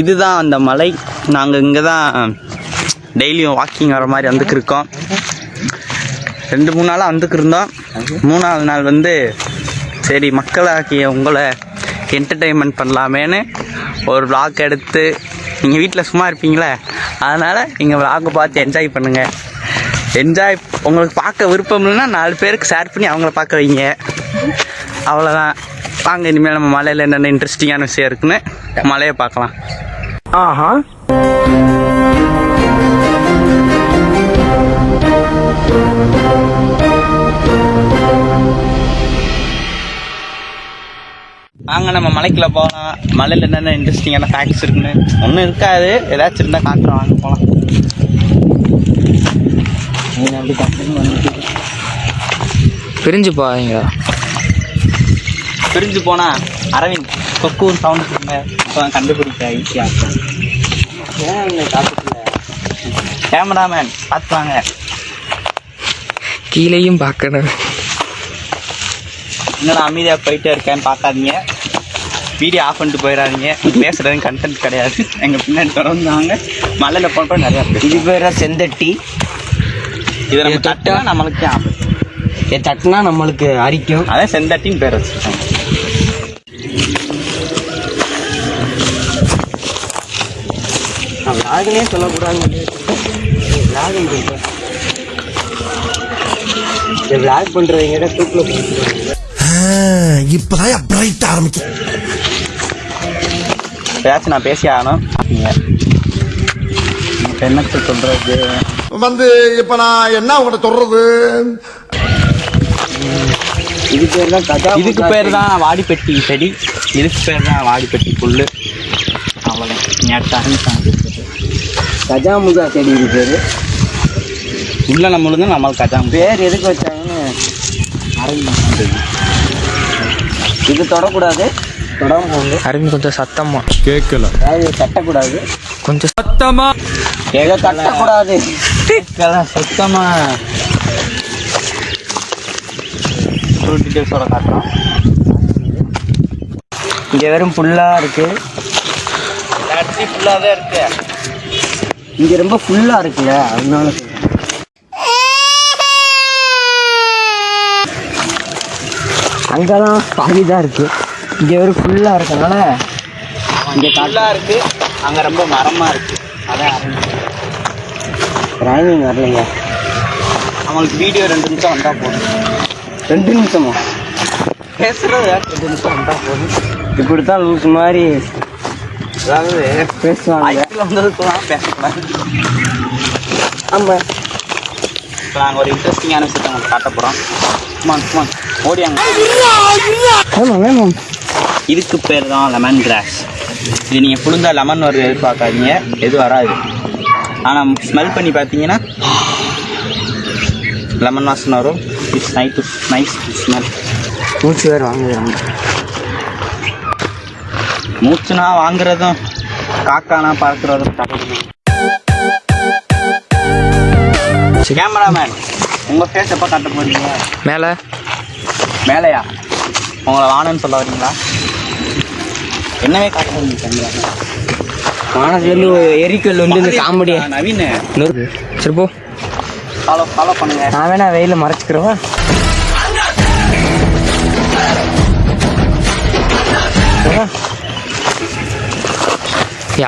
இதுதான் அந்த மலை. நாங்கள் இங்கே தான் டெய்லியும் வாக்கிங் வர மாதிரி வந்துக்கு இருக்கோம். ரெண்டு மூணு நாளாக வந்துக்கு இருந்தோம். மூணாவது நாள் வந்து சரி மக்களாகிய உங்களை என்டர்டெயின்மெண்ட் பண்ணலாமேன்னு ஒரு விளாக் எடுத்து நீங்கள் வீட்டில் சும்மா இருப்பீங்களே அதனால் நீங்கள் vlog பார்த்து என்ஜாய் பண்ணுங்கள் என்ஜாய் உங்களுக்கு பார்க்க விருப்பம் இல்லைன்னா நாலு பேருக்கு ஷேர் பண்ணி அவங்கள பார்க்க வைங்க. அவ்வளோதான் வாங்க இனிமேல் நம்ம மலையில் என்னென்ன இன்ட்ரெஸ்டிங்கான விஷயம் இருக்குன்னு மலையை பார்க்கலாம். வாங்க நம்ம மலைக்குள்ள போகலாம் மலையில் என்னென்ன இன்ட்ரெஸ்டிங்கான ஃபேக்ட்ஸ் இருக்குன்னு. ஒன்றும் இருக்காது. ஏதாச்சும் இருந்தால் காட்டுறோம் வாங்க போகலாம் பிரிஞ்சு போவீங்க பிரிஞ்சு போனா அரவிந்த் கொக்கூர் சவுண்ட் கொடுங்க. இப்போ கண்டுபிடிக்க ஈஸியாக கேமராமேன் பார்த்து வாங்க கீழேயும் பார்க்கணும். என்னடா அமைதியாக போயிட்டே இருக்கேன்னு பார்க்காதீங்க. வீடியோ ஆஃப் பண்ணிட்டு போயிடாதீங்க. பேசுறது கண்டென்ட் கிடையாது. எங்கள் பின்னாடி திறந்தாங்க. மலையில் போனப்போ நிறையா இது பேர் செந்தட்டி. இதை நம்ம இது தொட்டா- தட்டா நம்மளுக்கு இதை தட்டினா நம்மளுக்கு அரிக்கும் அதான் செந்தட்டின்னு பேர் வச்சுருக்காங்க. நான் விளாகுனே சொல்லக்கூடாது விளாக் இந்த விளாக் பண்ணுறவங்க தூக்கில் இப்பதான் பிரைட் ஆரம்பிக்கும் ஏதாச்சும் நான் பேசி ஆகணும். என்னத்தை சொல்கிறது வந்து இப்ப நான் என்ன உங்கள்ட்ட சொல்றது? இது பேர் தான் கஜா இதுக்கு பேர் தான் வாடிப்பெட்டி செடி. இதுக்கு பேர் தான் வாடிப்பெட்டி புல் அவ்வளோதான் நேட்டாக கஜாமுகா செடி இது பேர். உள்ள நம்மளுக்கு நம்மளுக்கு கஜாம் பேர் எதுக்கு வச்சாங்கன்னு இது தொடக்கூடாது. தொடாம போங்க அரவிந்த் கொஞ்சம் சத்தமா. அதாவது தட்டக்கூடாது கொஞ்சம் ஏதோ தட்டக்கூடாது சுத்தமாக ஃபுல் டீட்டெயில்ஸோட காட்டுறோம். இங்கே வெறும் ஃபுல்லாக இருக்கு. அரிசி ஃபுல்லாக தான் இருக்கு. இங்கே ரொம்ப ஃபுல்லாக இருக்குல்ல அதனால. சொல்றேன். அங்கெல்லாம் பாதி தான் இருக்கு. இங்கே வெறும் ஃபுல்லாக இருக்கனால இங்கே ஃபுல்லாக இருக்கு. அங்கே ரொம்ப மரமாக இருக்கு. அதான் ரைமிங் வரலைங்க. அவங்களுக்கு வீடியோ ரெண்டு நிமிஷம் வந்தால் போதும். ரெண்டு நிமிஷமா? பேசுறது ரெண்டு நிமிஷம் இப்படி தான் லூஸ் மாதிரி அதாவது பேசுவாங்க. ஐக்கில் வந்ததுக்கெல்லாம் பேசக்கூடாது ஆமாம் இப்போ நாங்கள் ஒரு இன்ட்ரெஸ்டிங்கான விஷயத்தை உங்களுக்கு காட்ட போகிறோம் சும்மா சும்மா ஓடியாங்க இதுக்கு பேர் தான் லெமன் கிராஸ் இது நீங்கள் புழுந்தா லெமன் வருது எதிர்பார்க்காதீங்க. எது வராது. ஆனால் ஸ்மெல் பண்ணி பார்த்தீங்கன்னா லெமன் வாசனை வரும். இட்ஸ் நைட் நைஸ் ஸ்மெல் மூச்சு வேறு வாங்குறாங்க மூச்சுனா வாங்குறதும் காக்கானா பறக்கிறதும் தப்பு. கேமராமேன் உங்கள் ஃபேஸ் எப்போ காட்ட போறீங்க? மேலே. மேலையா? உங்களை வானன்னு சொல்ல வரீங்களா? என்னவே காட்ட போறீங்க கேமரா வானத்துலேருந்து எரிக்கல் வந்து இந்த காமெடியை? நவீன். சரி போ. ஃபாலோ ஃபாலோ பண்ணுங்க. நான் வேணா வெயில மறைச்சிக்கிறவா?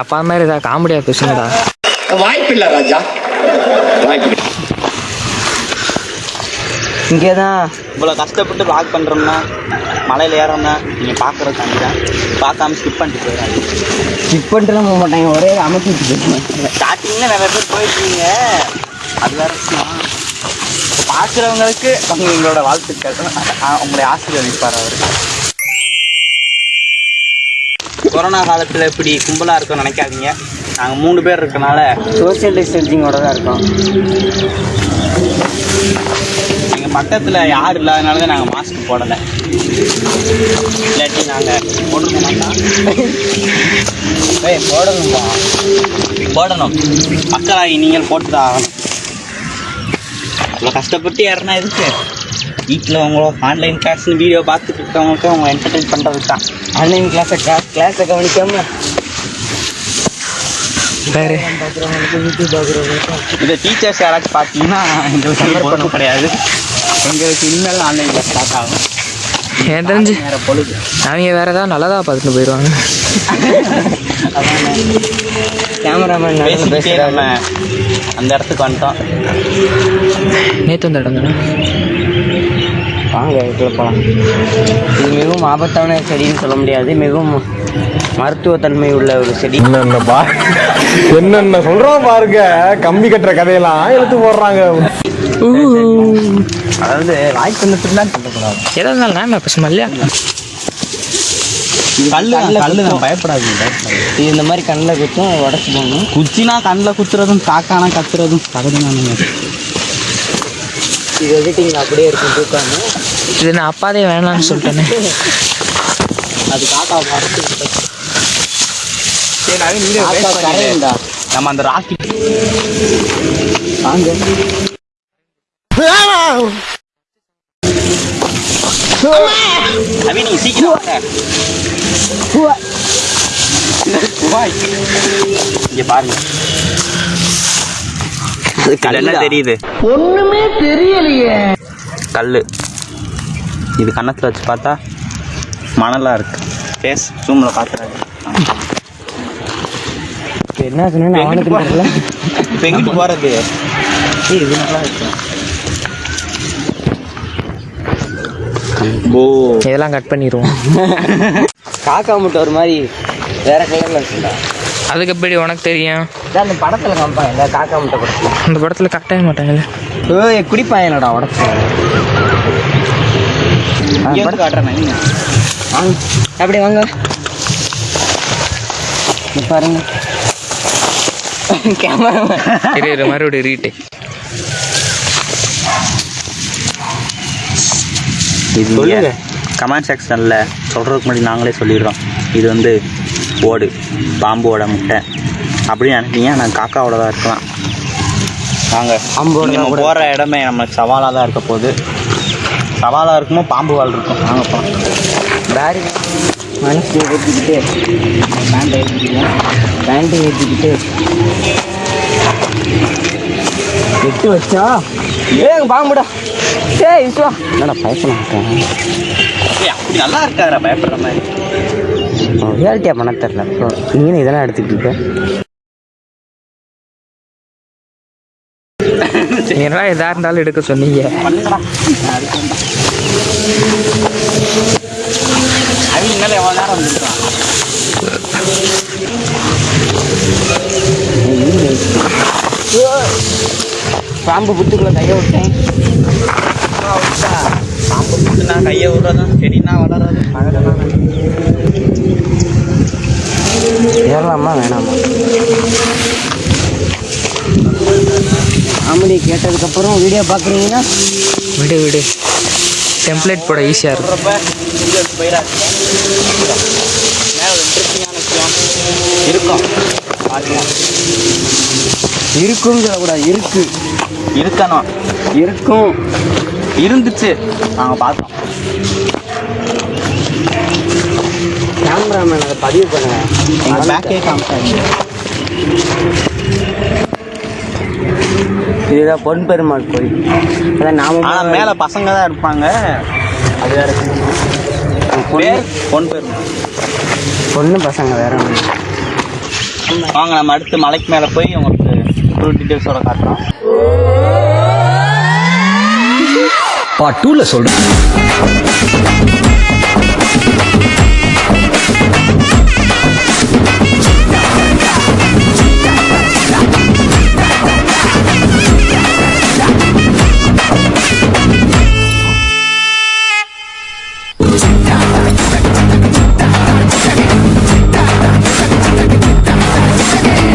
அப்பா மாதிரி ஏதாவது காமெடியாக பேசுங்கடா. இங்கே தான். இவ்வளோ கஷ்டப்பட்டு லாக் பண்ணுறோம்னா மலையில் ஏறோம்னா நீங்கள் பார்க்குறதுக்காண்டி தான். பார்க்காம ஸ்கிப் பண்ணிட்டு போயிடாது ஸ்கிப் பண்ணிட்டுலாம் போக மாட்டாங்க. ஒரே போயிடுவாங்க ஸ்டார்டிங்கில் நிறைய பேர் போயிருக்கீங்க அது வேற பார்க்குறவங்களுக்கு அவங்க வாழ்த்துக்கள். ஆ, உங்களை ஆசீர்வதிப்பார் அவர். கொரோனா காலத்தில் இப்படி கும்பலாக இருக்கோம் நினைக்காதீங்க. நாங்கள் மூணு பேர் இருக்கனால சோஷியல் டிஸ்டன்சிங்கோட தான் இருக்கோம். எங்கள் பக்கத்தில் யார் இல்லாதனால தான் நாங்கள் மாஸ்க் போடலை. இல்லாட்டி நாங்கள் போட்டுருக்க ஏய் போடணும்பா போடணும். மக்களாகி நீங்கள் போட்டு தான் ஆகணும். அவ்வளோ கஷ்டப்பட்டு யாருன்னா இருக்கு வீட்டில் உங்களோ ஆன்லைன் கிளாஸ்னு வீடியோ பார்த்துட்டு இருக்கவங்களுக்கு அவங்க என்டர்டைன் பண்ணுறதுக்கு தான் ஆன்லைன் கிளாஸை கிளாஸை கவனிக்காம யூடியூப் பார்க்குறவங்களுக்கு இந்த டீச்சர்ஸ் யாராச்சும் பார்த்தீங்கன்னா எங்களுக்கு கிடையாது எங்களுக்கு இனிமேல் ஆன்லைன் கிளாஸ் ஸ்டார்ட் ஆகும் எனக்கு தெரிஞ்சு வேறு பொழுது. அவங்க வேறு ஏதாவது நல்லதாக பார்த்துட்டு போயிடுவாங்க. கேமராமேன் நம்ம அந்த இடத்துக்கு வந்துட்டோம். நேற்று வந்த இடம் தானே? வாங்க இதுக்குள்ள போகலாம் இது மிகவும் ஆபத்தான செடின்னு சொல்ல முடியாது. மிகவும் மருத்துவத்தன்மை உள்ள ஒரு செடி. என்னென்ன பா என்னென்ன சொல்றோம் பாருங்க. கம்பி கட்டுற கதையெல்லாம் எடுத்து போடுறாங்க. அதாவது வாய்ப்பு வந்துட்டுலாம் இருந்தாலும் நான் இல்லையா? கல்லு கல்லு தான். இது இந்த மாதிரி கண்ணில் குத்தும் உடச்சி போகணும் குச்சினா கண்ணில் குத்துறதும் காக்கானா கத்துறதும் சகஜமானுங்க இது எடிட்டிங் அப்படியே இருக்கும் தூக்காம. இது நான் அப்பாதே வேணாம்னு சொல்லிட்டேனே. அது காக்கா பார்த்து நம்ம அந்த ராக்கெட் நவீன் நீங்க சீக்கிரம். இங்க பாருங்க கல் என்ன தெரியுது? ஒண்ணுமே தெரியலையே. கல்லு. இது கன்னத்துல வச்சு பார்த்தா மணலா இருக்கு. ஃபேஸ் ஜூம்ல இப்போ என்ன சொன்னேன்னு அவனுக்கு தெரியல. எங்கிட்டு போறது. ஏய், இது நல்லா இருக்கு. ஓ. இதெல்லாம் கட் பண்ணிடுவோம் காக்கா முட்டை ஒரு மாதிரி வேற கலர்ல இருக்குண்டா அதுக்கு எப்படி உனக்கு தெரியும்? அந்த படத்துல காமிப்பாங்க இந்த காக்கா முட்டை படத்துல. அந்த படத்தில் கட்டவே மாட்டாங்கல்ல ஏய் குடிப்பாயனடா உடச்சு வந்து காட்டுறேன் நவீன். வாங்க. அப்படி வாங்க. இங்க பாருங்க. கேமரா மறுபடியும் ரீட்டு இது. கமெண்ட் செக்ஷனில் சொல்கிறதுக்கு முன்னாடி நாங்களே சொல்லிடுறோம். இது வந்து ஓடு பாம்போட முட்டை. அப்படின்னு நினைப்பீங்க நான் காக்காவோட தான் இருக்கலாம். வாங்க. பாம்போட நம்ம போகிற இடமே நம்மளுக்கு சவாலாக தான் இருக்க போகுது. சவாலாக இருக்குமோ பாம்பு வால் இருக்கும். வாங்க போகலாம் பேரி மனசு ஏற்றிக்கிட்டு பேண்டை ஏற்றிக்கிட்டு பேண்டை ஏற்றிக்கிட்டு எட்டு வச்சா? ஏங்க பாம்புடா. ஏய் விஸ்வா என்னடா பயப்பட ஏய் அப்படி நல்லா இருக்காரா பயப்படுற மாதிரி? ரியாலிட்டியாக பண்ண தெரில நீனும் இதெல்லாம் எடுத்துக்கிட்டு என்னடா எதாக இருந்தாலும் எடுக்க சொன்னீங்க? பண்ணுங்கடா. பாம்பு புத்துக்குள்ள கையை விட்டேன். பாம்பு புட்டுனா கையை விடுறதும் செடினா வளராது ஏறலாமா? வேணாமா? காமெடி கேட்டதுக்கப்புறம் வீடியோ பார்க்குறீங்கன்னா விடு விடு. டெம்ப்ளேட் போட ஈஸியாக வீடியோக்கு போயிடாது இன்ட்ரெஸ்டிங்கான விஷயம் இருக்கும். பாருங்க. இருக்குங்கிற கூட இருக்கு. இருக்கணும். இருக்கும். இருந்துச்சு. நாங்கள் பார்த்தோம். கேமராமேன் அதை பதிவு பண்ணுங்க. எங்கள் பேக்கே காமிச்சாங்க இதுதான் பொன் பெருமாள் கோயில். அதான் நாம ஆனால் மேலே பசங்க தான் இருப்பாங்க. அது வேற பொன் பேர் பொண்ணு பசங்க வேற ஒண்ணு. வாங்க நம்ம அடுத்து மலைக்கு மேலே போய் உங்களுக்கு ஃபுல் டீட்டெயில்ஸோட காட்டுறோம். பார்ட் டூல சொல்றேன்.